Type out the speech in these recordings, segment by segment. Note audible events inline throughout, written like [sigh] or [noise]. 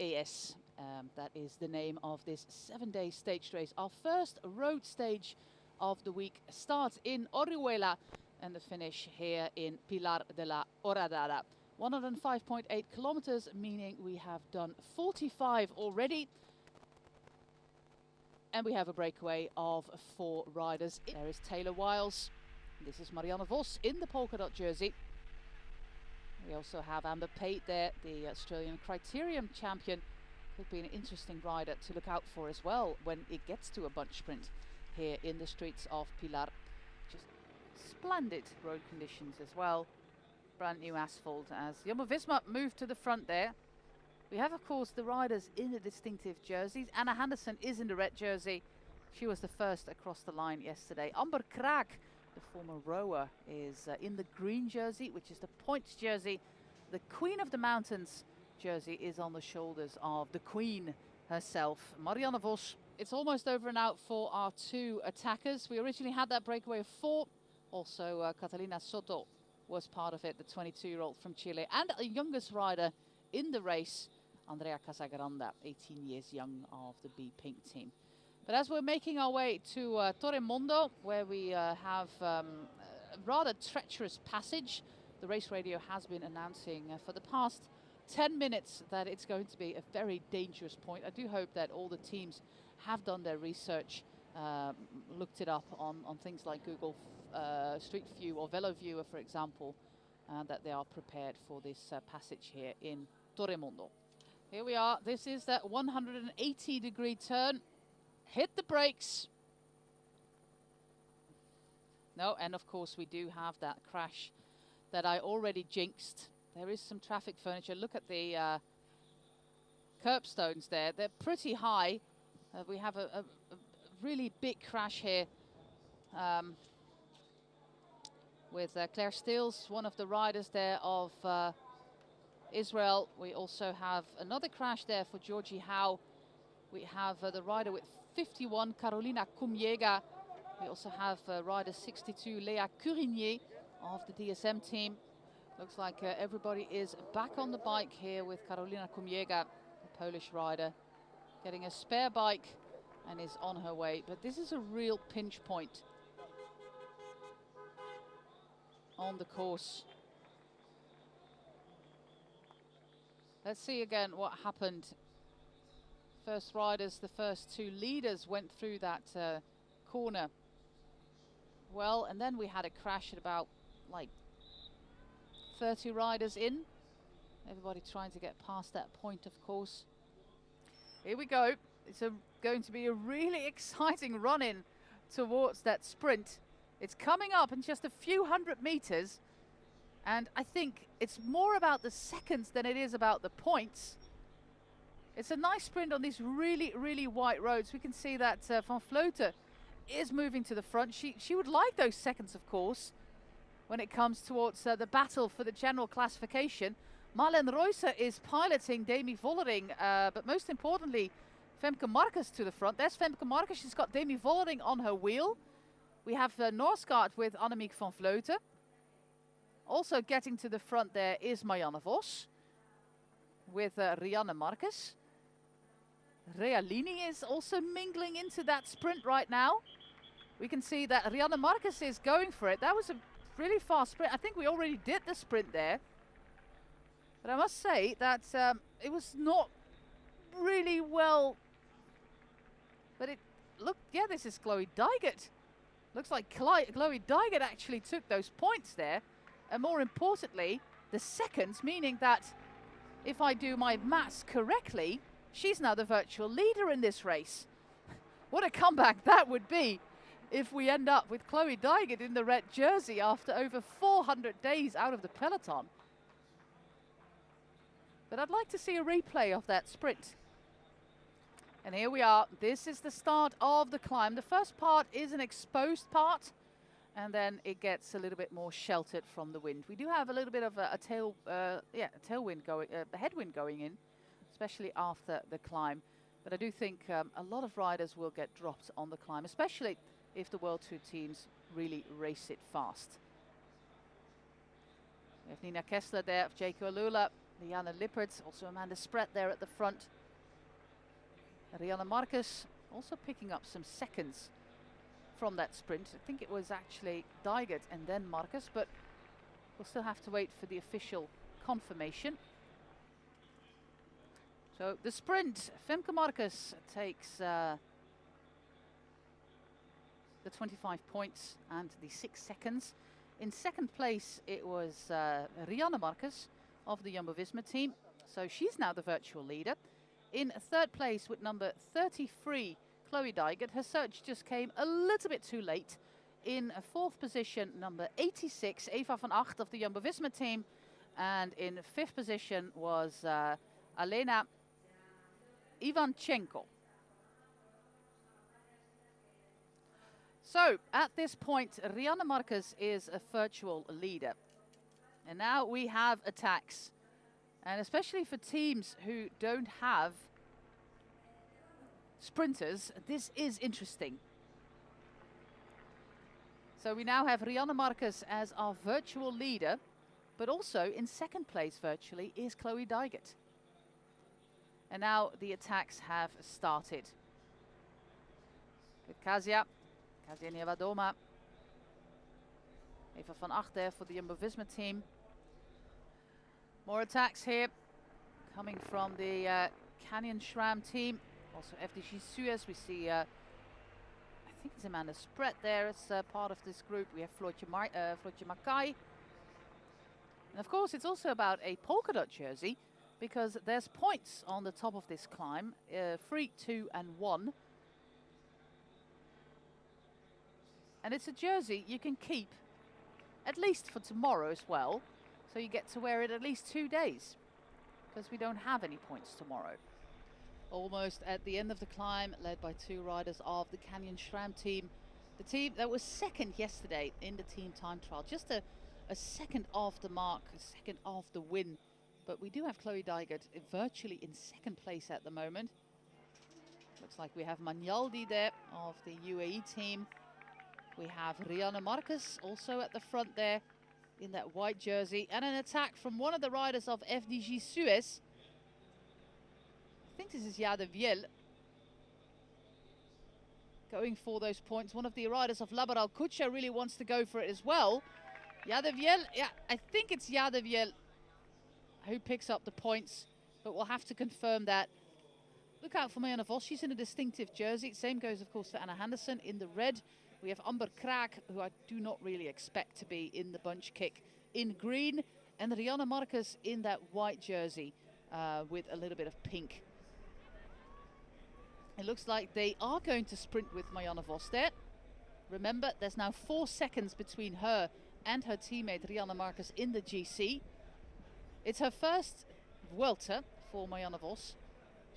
Es. Um, that is the name of this seven-day stage race. Our first road stage of the week starts in Orihuela and the finish here in Pilar de la Horadada. 105.8 kilometers, meaning we have done 45 already. And we have a breakaway of four riders. There is Taylor Wiles. This is Marianne Vos in the polka dot jersey. We also have Amber Pate there, the Australian Criterium champion. Could be an interesting rider to look out for as well when it gets to a bunch sprint here in the streets of Pilar. Just splendid road conditions as well. Brand new asphalt as Jumbo-Visma moved to the front there. We have, of course, the riders in the distinctive jerseys. Anna Henderson is in the red jersey. She was the first across the line yesterday. Amber Kraak, the former rower, is uh, in the green jersey, which is the points jersey. The Queen of the Mountains jersey is on the shoulders of the Queen herself, Marianne Vos. It's almost over and out for our two attackers. We originally had that breakaway of four. Also, uh, Catalina Soto was part of it, the 22-year-old from Chile, and a youngest rider in the race, Andrea Casagranda, 18 years young of the B Pink team. But as we're making our way to uh, Torremendo, where we uh, have um, a rather treacherous passage, the race radio has been announcing uh, for the past 10 minutes that it's going to be a very dangerous point. I do hope that all the teams have done their research, uh, looked it up on, on things like Google uh, Street View or Velo Viewer, for example, uh, that they are prepared for this uh, passage here in Torremendo. Here we are. This is that 180 degree turn. Hit the brakes. No, and of course we do have that crash that I already jinxed. There is some traffic furniture. Look at the uh, curbstones there. They're pretty high. Uh, we have a, a, a, really big crash here. Um, with uh, Claire Steels, one of the riders there of uh, Israel. We also have another crash there for Georgie Howe. We have uh, the rider with 51, Karolina Kumięga. We also have uh, rider 62, Lea Curinier of the DSM team. Looks like uh, everybody is back on the bike here with Karolina Kumięga, a Polish rider, getting a spare bike and is on her way. But this is a real pinch point on the course. Let's see again what happened. First riders, the first two leaders went through that uh, corner well, and then we had a crash at about like 30 riders in. Everybody trying to get past that point, of course. Here we go. It's a, going to be a really [laughs] exciting run-in towards that sprint. It's coming up in just a few hundred meters. And I think it's more about the seconds than it is about the points. It's a nice sprint on these really, really white roads. We can see that uh, Van Vleuten is moving to the front. She, she would like those seconds, of course, when it comes towards uh, the battle for the general classification. Marlen Reusser is piloting Demi Vollering, uh, but most importantly, Femke Markus to the front. There's Femke Markus. She's got Demi Vollering on her wheel. We have uh, Norsgaard with Annemiek van Vleuten. Also getting to the front there is Marianne Vos with uh, Riejanne Markus. Realini is also mingling into that sprint right now. We can see that Riejanne Markus is going for it. That was a really fast sprint. I think we already did the sprint there. But I must say that um, it was not really well... But it look, yeah, this is Chloe Dygert. Looks like Chloe Dygert actually took those points there. And more importantly, the seconds, meaning that if I do my maths correctly, she's now the virtual leader in this race. [laughs] what a comeback that would be if we end up with Chloe Dygert in the red jersey after over 400 days out of the peloton. But I'd like to see a replay of that sprint. And here we are. This is the start of the climb. The first part is an exposed part, and then it gets a little bit more sheltered from the wind. We do have a little bit of a, a tail, uh, yeah, a tailwind going, uh, a headwind going in, especially after the climb. But I do think um, a lot of riders will get dropped on the climb, especially if the World Tour teams really race it fast. We have Nina Kessler there Jayco AlUla Liane Lippert, also Amanda Spratt there at the front. Riejanne Markus also picking up some seconds from that sprint. I think it was actually Dygert and then Markus, but we'll still have to wait for the official confirmation. So the sprint, Femke Markus takes uh, the 25 points and the six seconds. In second place, it was uh, Riejanne Markus of the Jumbo-Visma team. So she's now the virtual leader. In third place with number 33, Chloe Dygert. Her search just came a little bit too late. In fourth position, number 86, Eva van Agt of the Jumbo-Visma team. And in fifth position was uh, Alena Ivanchenko. So, at this point, Riejanne Markus is a virtual leader. And now we have attacks. And especially for teams who don't have sprinters, this is interesting. So we now have Riejanne Markus as our virtual leader, but also in second place virtually is Chloe Dygert. And now the attacks have started. With Kasia, Kasia Niewiadoma, Eva van Agt there for the Jumbo-Visma team. More attacks here coming from the uh, Canyon SRAM team. Also FDJ Suez, we see, uh, I think it's Amanda Spratt there as uh, part of this group. We have Floortje, uh, Mackaij. And of course, it's also about a polka dot jersey because there's points on the top of this climb, uh, three, two and one. And it's a jersey you can keep at least for tomorrow as well. So you get to wear it at least two days because we don't have any points tomorrow. Almost at the end of the climb, led by two riders of the Canyon SRAM team. The team that was second yesterday in the team time trial. Just a, a second off the mark, a second off the win but we do have Chloe Dygert virtually in second place at the moment. Looks like we have Magnaldi there of the UAE team. We have Riejanne Markus also at the front there in that white jersey. And an attack from one of the riders of FDJ Suez. I think this is Jade Wiel. Going for those points. One of the riders of Laboral Kutxa really wants to go for it as well. Jade Wiel, yeah, I think it's Jade Wiel who picks up the points, but we'll have to confirm that. Look out for Marianne Vos. She's in a distinctive jersey. Same goes, of course, for Anna Henderson in the red. We have Amber Kraak, who I do not really expect to be in the bunch kick in green. And Riejanne Markus in that white jersey uh, with a little bit of pink. It looks like they are going to sprint with Marianne Vos there. Remember, there's now four seconds between her and her teammate Riejanne Markus in the GC. It's her first Vuelta for Marianne Vos.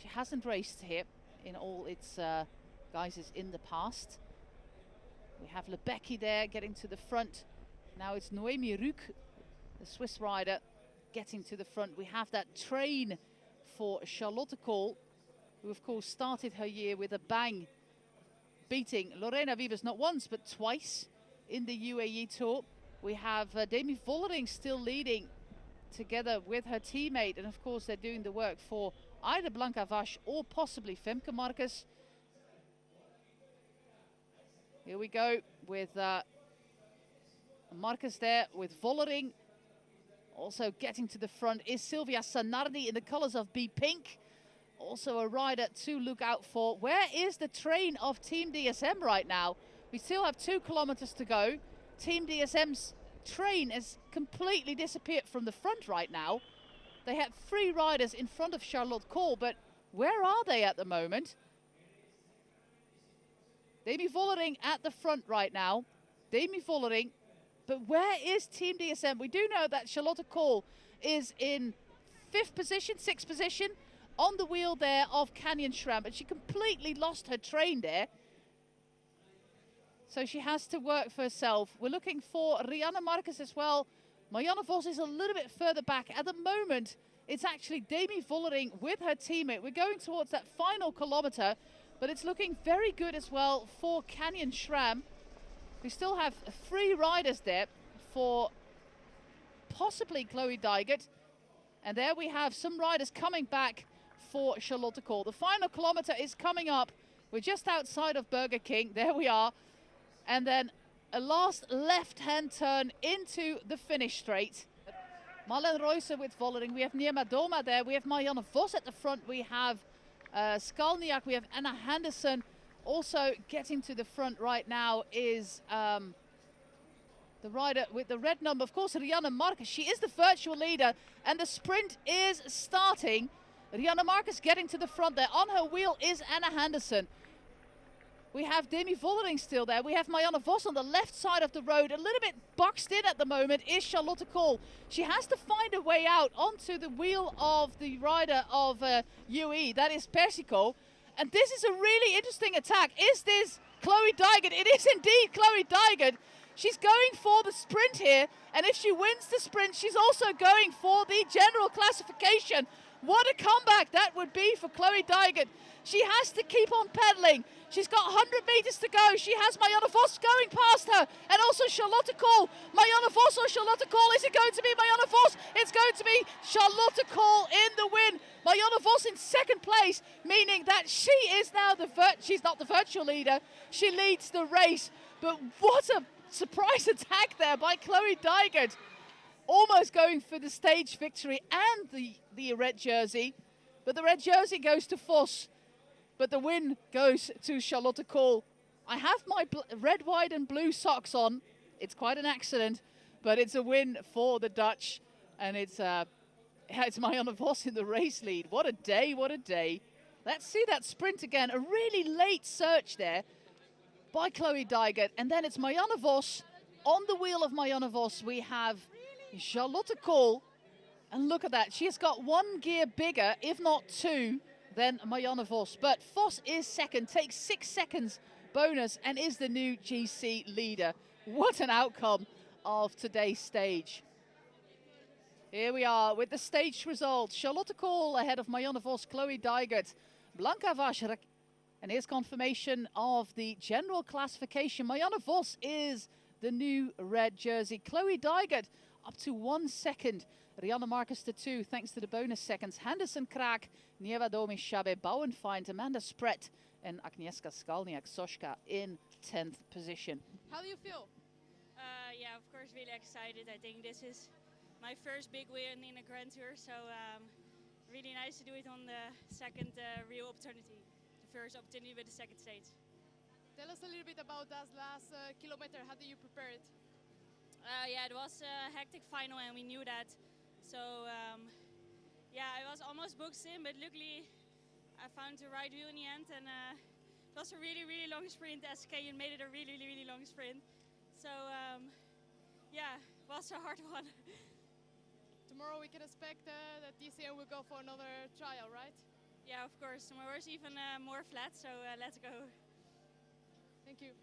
She hasn't raced here in all its uh, guises in the past. We have Lebecki there getting to the front. Now it's Noemi Rüegg, the Swiss rider, getting to the front. We have that train for Charlotte Kool, who of course started her year with a bang, beating Lorena Wiebes not once but twice in the UAE Tour. We have uh, Demi Vollering still leading together with her teammate. And of course, they're doing the work for either Blanka Vas or possibly Femke Markus. Here we go with uh, Markus there with Vollering. Also getting to the front is Silvia Zanardi in the colors of B Pink. Also a rider to look out for. Where is the train of Team DSM right now? We still have two kilometers to go. Team DSM's train has completely disappeared from the front right now. They had three riders in front of Charlotte Kool, but where are they at the moment? Demi Vollering at the front right now. Demi Vollering. But where is Team DSM? We do know that Charlotte Kool is in fifth position, sixth position on the wheel there of Canyon SRAM, but she completely lost her train there. So she has to work for herself. We're looking for Riejanne Markus as well. Mariana Vos is a little bit further back. At the moment, it's actually Demi Vollering with her teammate. We're going towards that final kilometre, but it's looking very good as well for Canyon SRAM. We still have three riders there for possibly Chloe Dygert. And there we have some riders coming back for Charlotte Kool. The final kilometer is coming up. We're just outside of Burger King. There we are. And then a last left-hand turn into the finish straight. Marlen Reusser with Vollering. We have Niewiadoma there. We have Marianne Vos at the front. We have uh, Skalniak. We have Anna Henderson. Also getting to the front right now is um, the rider with the red number. Of course, Riejanne Markus. She is the virtual leader. And the sprint is starting. Riejanne Markus getting to the front there. On her wheel is Anna Henderson. We have Demi Vollering still there. We have Marianne Vos on the left side of the road. A little bit boxed in at the moment is Charlotte Kool. She has to find a way out onto the wheel of the rider of uh, UE. That is Persico. And this is a really interesting attack. Is this Chloe Dygert? It is indeed Chloe Dygert. She's going for the sprint here. And if she wins the sprint, she's also going for the general classification. What a comeback that would be for Chloe Dygert. She has to keep on pedaling. She's got 100 metres to go. She has Marianne Vos going past her and also Charlotte Kool. Marianne Vos or Charlotte Kool? Is it going to be Marianne Vos? It's going to be Charlotte Kool in the win. Marianne Vos in second place, meaning that she is now the, she's not the virtual leader. She leads the race. But what a surprise [laughs] attack there by Chloe Dygert. Almost going for the stage victory and the, the red jersey. But the red jersey goes to Vos, but the win goes to Charlotte Kool. I have my red, white and blue socks on. It's quite an accident, but it's a win for the Dutch. And it's, uh, [laughs] it's Marianne Vos in the race lead. What a day, what a day. Let's see that sprint again. A really late search there by Chloe Dygert. And then it's Marianne Vos. On the wheel of Marianne Vos, we have Charlotte Kool. And look at that. She has got one gear bigger, if not two, than Marianne Vos. But Vos is second, takes six seconds bonus and is the new GC leader. What an outcome of today's stage. Here we are with the stage results. Charlotte Kool ahead of Marianne Vos, Chloe Dygert, Blanka Vašrak. And here's confirmation of the general classification. Marianne Vos is the new red jersey. Chloe Dygert up to one second Riejanne Markus to two, thanks to the bonus seconds. Henderson Kraak, Nieva Domi Shabe, Bauernfeind, Amanda Spratt, and Agnieszka Skalniak Soska in 10th position. How do you feel? Uh, yeah, of course, really excited. I think this is my first big win in a Grand Tour, so um, really nice to do it on the second uh, real opportunity, the first opportunity with the second stage. Tell us a little bit about that last uh, kilometer. How do you prepare it? Uh, yeah, it was a hectic final, and we knew that. So um, yeah, I was almost booked in, but luckily I found the right wheel in the end, and uh, it was a really, really long sprint. SK and made it a really, really, really long sprint. So um, yeah, it was a hard [laughs] one. Tomorrow we can expect uh, that DSM will go for another trial, right? Yeah, of course. Tomorrow is even uh, more flat, so uh, let's go. Thank you.